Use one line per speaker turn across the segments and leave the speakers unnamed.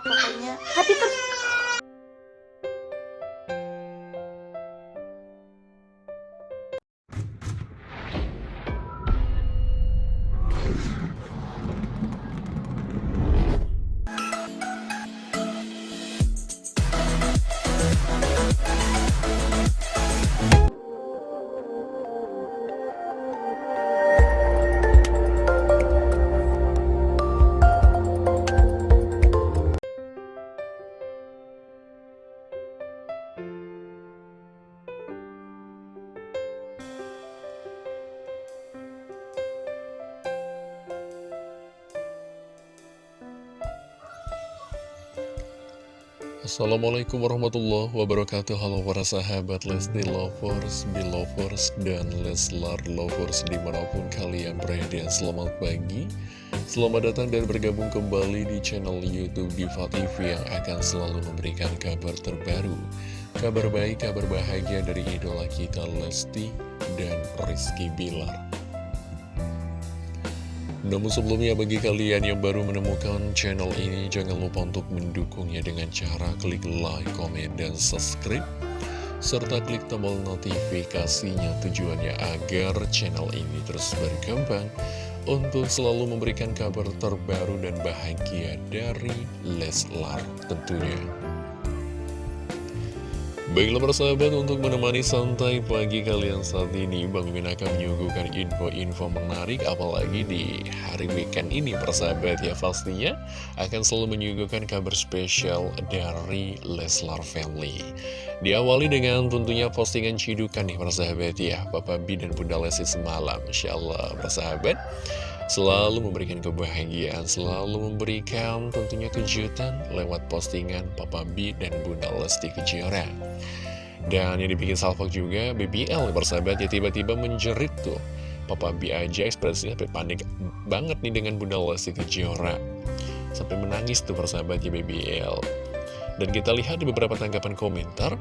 pokoknya. Happy terus
Assalamualaikum warahmatullahi wabarakatuh. Halo para sahabat Lesti Lovers, Belovers, dan Leslar Lovers di mana pun kalian berada. Selamat pagi. Selamat datang dan bergabung kembali di channel Youtube Diva TV Yang akan selalu memberikan kabar terbaru Kabar baik, kabar bahagia dari idola kita Lesti dan Rizky Bilar namun sebelumnya bagi kalian yang baru menemukan channel ini Jangan lupa untuk mendukungnya dengan cara klik like, komen, dan subscribe. Serta klik tombol notifikasinya tujuannya agar channel ini terus berkembang Untuk selalu memberikan kabar terbaru dan bahagia dari Leslar tentunya Baiklah persahabat untuk menemani santai pagi kalian saat ini Bang Mimin akan menyuguhkan info-info menarik apalagi di hari weekend ini persahabat ya. Pastinya akan selalu menyuguhkan kabar spesial dari Leslar Family. Diawali dengan tentunya postingan cidukan nih persahabat ya. Papa B dan Bunda Lesti semalam. Insya Allah persahabat selalu memberikan kebahagiaan, selalu memberikan tentunya kejutan lewat postingan Papa B dan Bunda Lesti Kejora. Dan yang dibikin salvok juga, BBL bersahabat ya tiba-tiba menjerit tuh. Papa B aja ekspresinya panik banget nih dengan Bunda Lesti Kejora. Sampai menangis tuh persahabat ya BBL. Dan kita lihat di beberapa tanggapan komentar,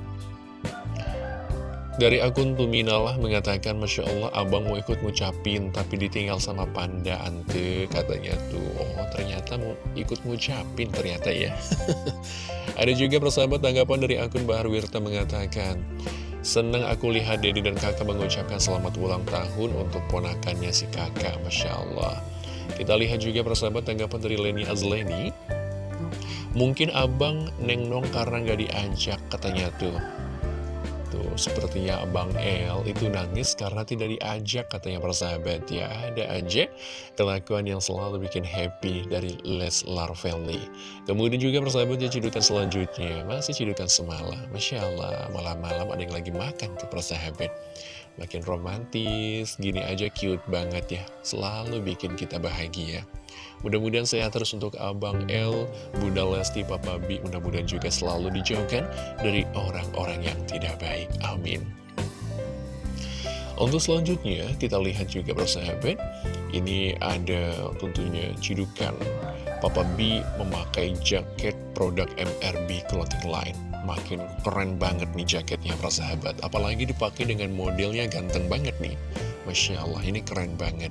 dari akun Tuminalah mengatakan Masya Allah abang mau ikut ngucapin Tapi ditinggal sama panda ante Katanya tuh. Oh ternyata mau ikut ngucapin ternyata ya. Ada juga persahabat tanggapan dari akun Bahar Wirta mengatakan Senang aku lihat Dedi dan kakak mengucapkan selamat ulang tahun Untuk ponakannya si kakak Masya Allah. Kita lihat juga persahabat tanggapan dari Leni Azleni Mungkin abang neng nong karena gak diajak katanya tuh Tuh, sepertinya Abang El itu nangis karena tidak diajak katanya persahabat ya. Ada aja kelakuan yang selalu bikin happy dari Leslar Family. Kemudian juga persahabat ya cidukan selanjutnya. Masih cidukan semalam. Masya Allah, malam-malam ada yang lagi makan tuh persahabat. Makin romantis, gini aja cute banget ya. Selalu bikin kita bahagia. Mudah-mudahan sehat terus untuk Abang L, Bunda Lesti, Papa B. Mudah-mudahan juga selalu dijauhkan dari orang-orang yang tidak baik. Amin. Untuk selanjutnya, kita lihat juga persahabat. Ini ada tentunya cidukan Papa B memakai jaket produk MRB Clothing Line. Makin keren banget nih jaketnya persahabat. Apalagi dipakai dengan modelnya ganteng banget nih. Masya Allah, ini keren banget.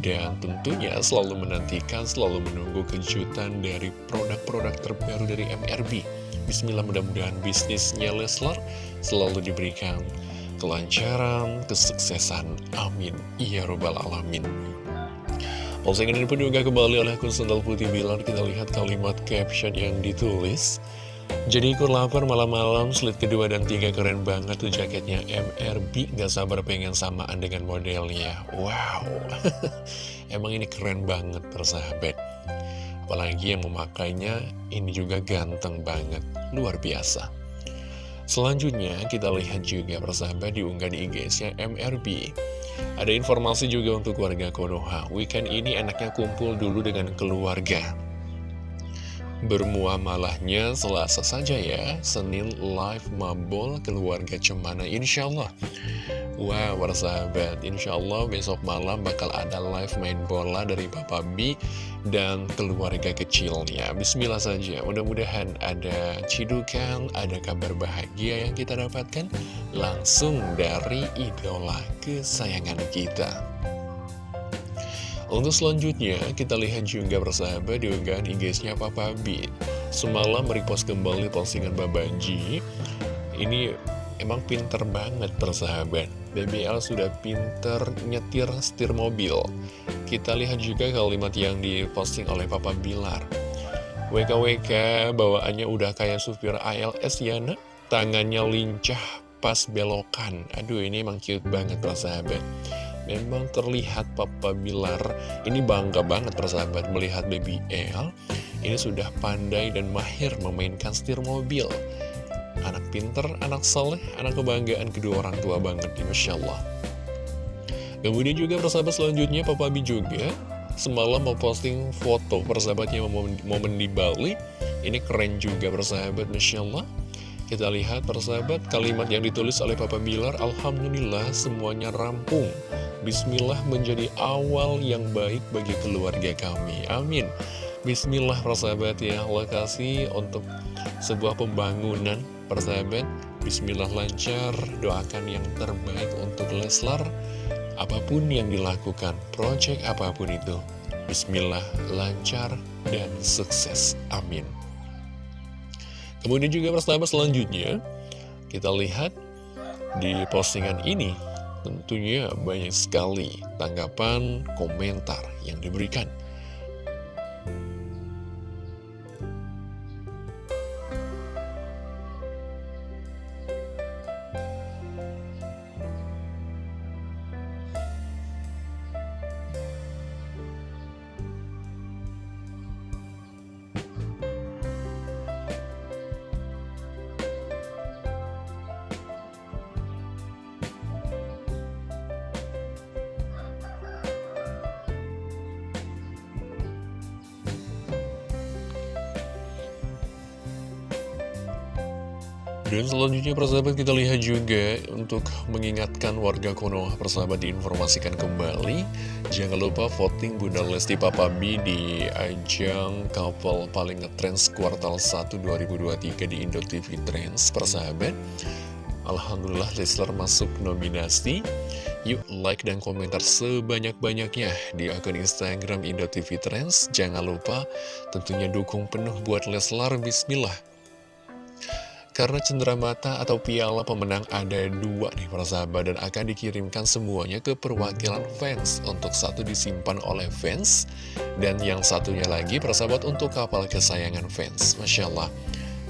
Dan tentunya selalu menantikan, selalu menunggu kejutan dari produk-produk terbaru dari MRB. Bismillah mudah-mudahan bisnisnya Leslar selalu diberikan kelancaran, kesuksesan. Amin. Ya Robbal Alamin. Postingan ini pun juga kembali oleh akun Putih Bilar. Kita lihat kalimat caption yang ditulis. Jadi ikut lapar malam-malam, slit kedua dan tiga keren banget tuh jaketnya MRB, gak sabar pengen samaan dengan modelnya. Wow, emang ini keren banget persahabat. Apalagi yang memakainya, ini juga ganteng banget, luar biasa. Selanjutnya kita lihat juga persahabat diunggah di IG-nya MRB. Ada informasi juga untuk warga Konoha, weekend ini enaknya kumpul dulu dengan keluarga. Bermuamalahnya selasa saja ya. Senin live mabol keluarga cemana Insya Allah Wah wow, sahabat Insya Allah besok malam bakal ada live main bola dari Papa B Dan keluarga kecilnya. Bismillah saja. Mudah-mudahan ada cidukan Ada kabar bahagia yang kita dapatkan Langsung dari idola kesayangan kita untuk selanjutnya, kita lihat juga bersahabat di unggahan IG-nya Papa B. semalam merepost kembali postingan Babanji. Ini emang pinter banget persahabat. BBL sudah pinter nyetir setir mobil. Kita lihat juga kalimat yang diposting oleh Papa Bilar. WKWK bawaannya udah kayak supir ALS ya nak? Tangannya lincah pas belokan. Aduh ini emang cute banget persahabat. Memang terlihat Papa Bilar ini bangga banget persahabat melihat Baby L. Ini sudah pandai dan mahir memainkan setir mobil. Anak pinter, anak soleh, anak kebanggaan kedua orang tua banget ini Masya Allah. Kemudian juga persahabat selanjutnya Papa Bi juga semalam mau posting foto persahabatnya momen, momen di Bali. Ini keren juga persahabat Masya Allah. Kita lihat persahabat kalimat yang ditulis oleh Papa Bilar Alhamdulillah semuanya rampung. Bismillah menjadi awal yang baik bagi keluarga kami. Amin. Bismillah persahabat ya. Lokasi untuk sebuah pembangunan persahabat. Bismillah lancar doakan yang terbaik untuk Leslar. Apa pun yang dilakukan Project apa pun itu Bismillah lancar dan sukses. Amin Kemudian juga persahabat selanjutnya, kita lihat di postingan ini tentunya banyak sekali tanggapan, komentar yang diberikan. Dan selanjutnya persahabat kita lihat juga untuk mengingatkan warga Konoha persahabat diinformasikan kembali. Jangan lupa voting Bunda Lesti Papa B di ajang couple paling ngetrends kuartal 1 2023 di Indo TV Trends persahabat. Alhamdulillah Leslar masuk nominasi. Yuk like dan komentar sebanyak-banyaknya di akun Instagram Indo TV Trends. Jangan lupa tentunya dukung penuh buat Leslar. Bismillah karena cendera mata atau piala pemenang ada dua nih para sahabat dan akan dikirimkan semuanya ke perwakilan fans untuk satu disimpan oleh fans dan yang satunya lagi para sahabat untuk kapal kesayangan fans. Masya Allah.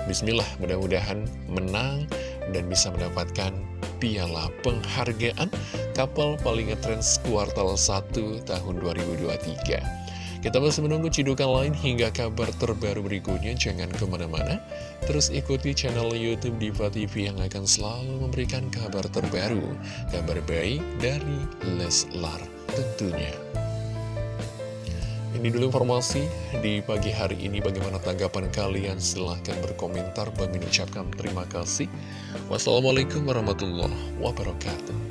Bismillah mudah-mudahan menang dan bisa mendapatkan piala penghargaan kapal paling ngetrends kuartal 1 tahun 2023. Kita masih menunggu cidukan lain hingga kabar terbaru berikutnya. Jangan ke mana-mana. Terus ikuti channel Youtube Diva TV yang akan selalu memberikan kabar terbaru. Kabar baik dari Leslar tentunya. Ini dulu informasi di pagi hari ini. Bagaimana tanggapan kalian? Silahkan berkomentar. Bagi mengucapkan terima kasih. Wassalamualaikum warahmatullahi wabarakatuh.